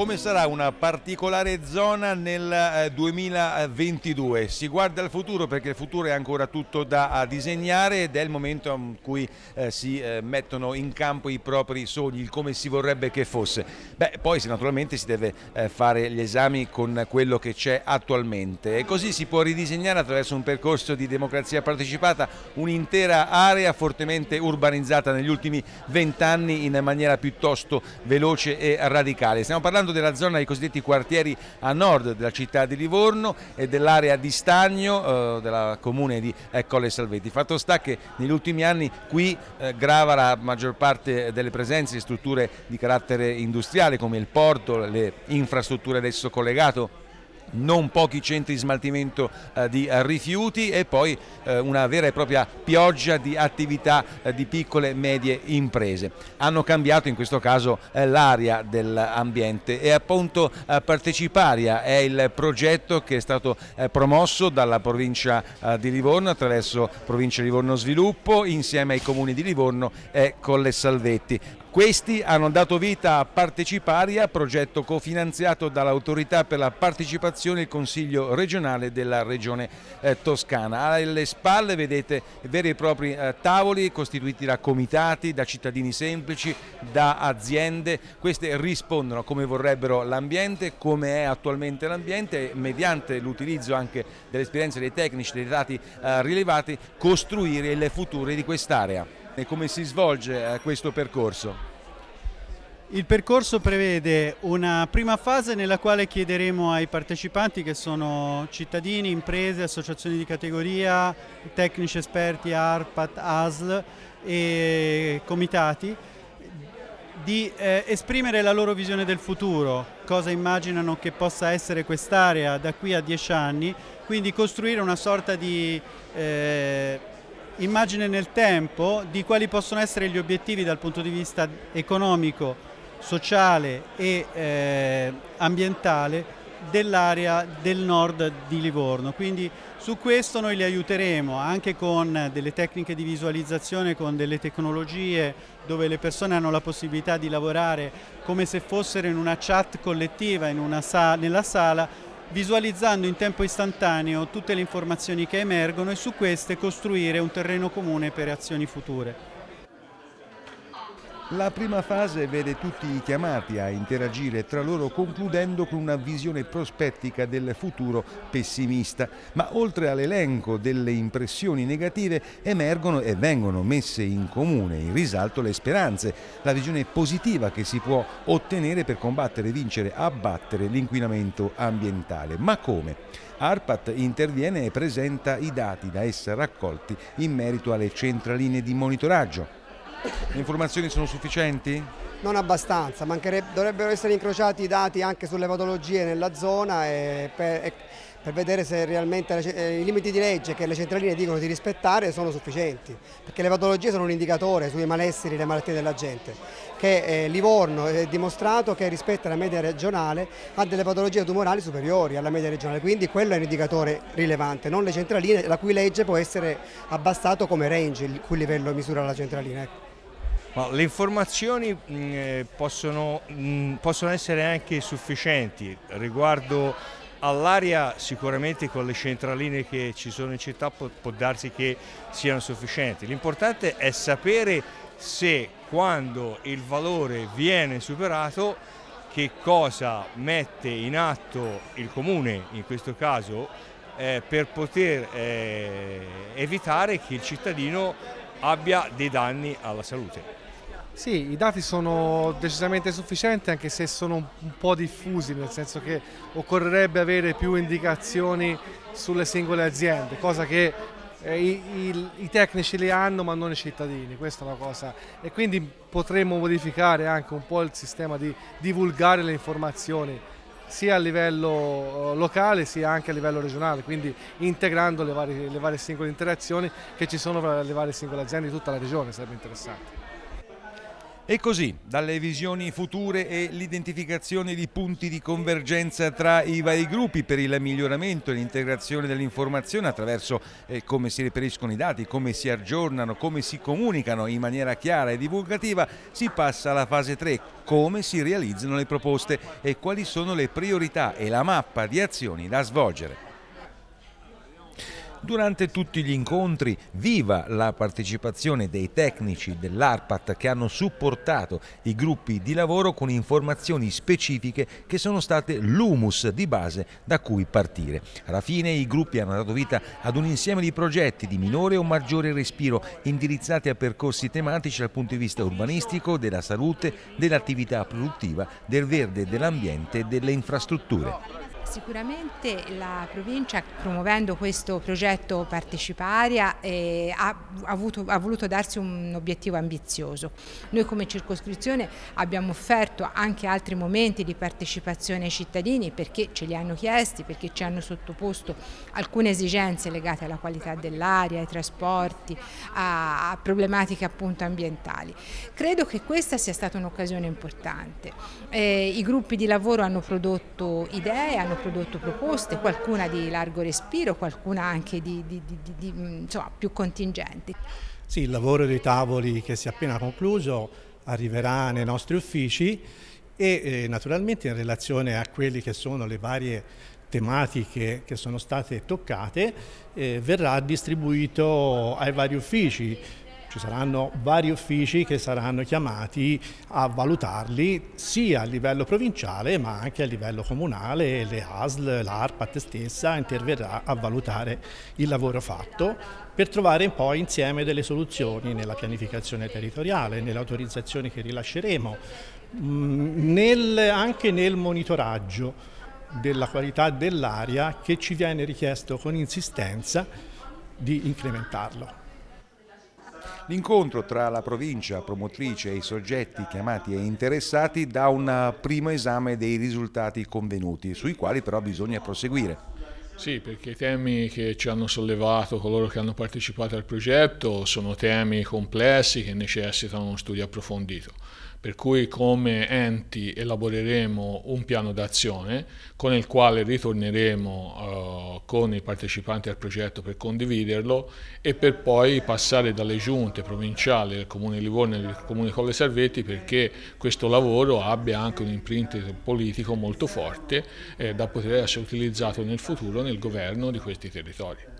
come sarà una particolare zona nel 2022. Eh, si guarda al futuro perché il futuro è ancora tutto da disegnare ed è il momento in cui eh, si eh, mettono in campo i propri sogni, come si vorrebbe che fosse. Beh, poi naturalmente si deve fare gli esami con quello che c'è attualmente e così si può ridisegnare attraverso un percorso di democrazia partecipata un'intera area fortemente urbanizzata negli ultimi vent'anni in maniera piuttosto veloce e radicale. Stiamo parlando della zona dei cosiddetti quartieri a nord della città di Livorno e dell'area di Stagno eh, della comune di eh, Colle Salvetti. Fatto sta che negli ultimi anni qui eh, grava la maggior parte delle presenze di strutture di carattere industriale come il porto, le infrastrutture adesso collegato non pochi centri di smaltimento eh, di eh, rifiuti e poi eh, una vera e propria pioggia di attività di piccole e medie imprese. Hanno cambiato in questo caso l'aria dell'ambiente e appunto Parteciparia è il progetto che è stato promosso dalla provincia di Livorno attraverso provincia Livorno Sviluppo insieme ai comuni di Livorno e Colle Salvetti. Questi hanno dato vita a Parteciparia, progetto cofinanziato dall'autorità per la partecipazione e il Consiglio regionale della regione eh, Toscana. Alle spalle vedete veri e propri eh, tavoli costituiti da comitati, da cittadini semplici, da aziende. Queste rispondono a come vorrebbero l'ambiente, come è attualmente l'ambiente mediante l'utilizzo anche delle esperienze dei tecnici, dei dati eh, rilevati, costruire il futuro di quest'area. E come si svolge eh, questo percorso? Il percorso prevede una prima fase nella quale chiederemo ai partecipanti che sono cittadini, imprese, associazioni di categoria, tecnici esperti, ARPAT, ASL e comitati di eh, esprimere la loro visione del futuro, cosa immaginano che possa essere quest'area da qui a dieci anni, quindi costruire una sorta di eh, immagine nel tempo di quali possono essere gli obiettivi dal punto di vista economico, sociale e eh, ambientale dell'area del nord di Livorno. Quindi su questo noi li aiuteremo anche con delle tecniche di visualizzazione, con delle tecnologie dove le persone hanno la possibilità di lavorare come se fossero in una chat collettiva in una sala, nella sala visualizzando in tempo istantaneo tutte le informazioni che emergono e su queste costruire un terreno comune per azioni future. La prima fase vede tutti chiamati a interagire tra loro concludendo con una visione prospettica del futuro pessimista, ma oltre all'elenco delle impressioni negative emergono e vengono messe in comune, in risalto le speranze, la visione positiva che si può ottenere per combattere, vincere, abbattere l'inquinamento ambientale. Ma come? ARPAT interviene e presenta i dati da essa raccolti in merito alle centraline di monitoraggio le informazioni sono sufficienti? Non abbastanza, dovrebbero essere incrociati i dati anche sulle patologie nella zona e per, e per vedere se realmente eh, i limiti di legge che le centraline dicono di rispettare sono sufficienti, perché le patologie sono un indicatore sui malesseri e le malattie della gente, che eh, Livorno è dimostrato che rispetto alla media regionale ha delle patologie tumorali superiori alla media regionale, quindi quello è un indicatore rilevante, non le centraline la cui legge può essere abbassato come range, il cui livello misura la centralina. Le informazioni mh, eh, possono, mh, possono essere anche sufficienti riguardo all'aria sicuramente con le centraline che ci sono in città può, può darsi che siano sufficienti. L'importante è sapere se quando il valore viene superato che cosa mette in atto il comune in questo caso eh, per poter eh, evitare che il cittadino abbia dei danni alla salute. Sì, i dati sono decisamente sufficienti anche se sono un po' diffusi, nel senso che occorrerebbe avere più indicazioni sulle singole aziende, cosa che eh, i, i, i, tecnici li hanno ma non i cittadini, questa è una cosa. E quindi potremmo modificare anche un po' il sistema di divulgare le informazioni sia a livello eh, locale sia anche a livello regionale, quindi integrando le varie, le varie singole interazioni che ci sono tra le varie singole aziende di tutta la regione, sarebbe interessante. E così, dalle visioni future e l'identificazione di punti di convergenza tra i vari gruppi per il miglioramento e l'integrazione dell'informazione attraverso eh, come si riferiscono i dati, come si aggiornano, come si comunicano in maniera chiara e divulgativa, si passa alla fase 3, come si realizzano le proposte e quali sono le priorità e la mappa di azioni da svolgere. Durante tutti gli incontri viva la partecipazione dei tecnici dell'ARPAT che hanno supportato i gruppi di lavoro con informazioni specifiche che sono state l'humus di base da cui partire. Alla fine i gruppi hanno dato vita ad un insieme di progetti di minore o maggiore respiro indirizzati a percorsi tematici dal punto di vista urbanistico, della salute, dell'attività produttiva, del verde, dell'ambiente e delle infrastrutture. Sicuramente la provincia promuovendo questo progetto parteciparia eh, ha, avuto, ha, voluto darsi un obiettivo ambizioso. Noi come circoscrizione abbiamo offerto anche altri momenti di partecipazione ai cittadini perché ce li hanno chiesti, perché ci hanno sottoposto alcune esigenze legate alla qualità dell'aria, ai trasporti, a, a problematiche appunto ambientali. Credo che questa sia stata un'occasione importante. Eh, I gruppi di lavoro hanno prodotto idee, hanno prodotto proposte, qualcuna di largo respiro, qualcuna anche di, di, di, insomma, più contingenti. Sì, il lavoro dei tavoli che si è appena concluso arriverà nei nostri uffici e eh, naturalmente in relazione a quelle che sono le varie tematiche che sono state toccate eh, verrà distribuito ai vari uffici ci saranno vari uffici che saranno chiamati a valutarli sia a livello provinciale ma anche a livello comunale, le ASL, l'ARPAT stessa interverrà a valutare il lavoro fatto per trovare poi insieme delle soluzioni nella pianificazione territoriale, nelle autorizzazioni che rilasceremo, mm, nel, anche nel monitoraggio della qualità dell'aria che ci viene richiesto con insistenza di incrementarlo. L'incontro tra la provincia promotrice e i soggetti chiamati e interessati dà un primo esame dei risultati convenuti, sui quali però bisogna proseguire. Sì, perché i temi che ci hanno sollevato coloro che hanno partecipato al progetto sono temi complessi che necessitano uno studio approfondito per cui come enti elaboreremo un piano d'azione con il quale ritorneremo uh, con i partecipanti al progetto per condividerlo e per poi passare dalle giunte provinciali del Comune di Livorno e del Comune Colle Salvetti perché questo lavoro abbia anche un imprint politico molto forte eh, da poter essere utilizzato nel futuro nel governo di questi territori.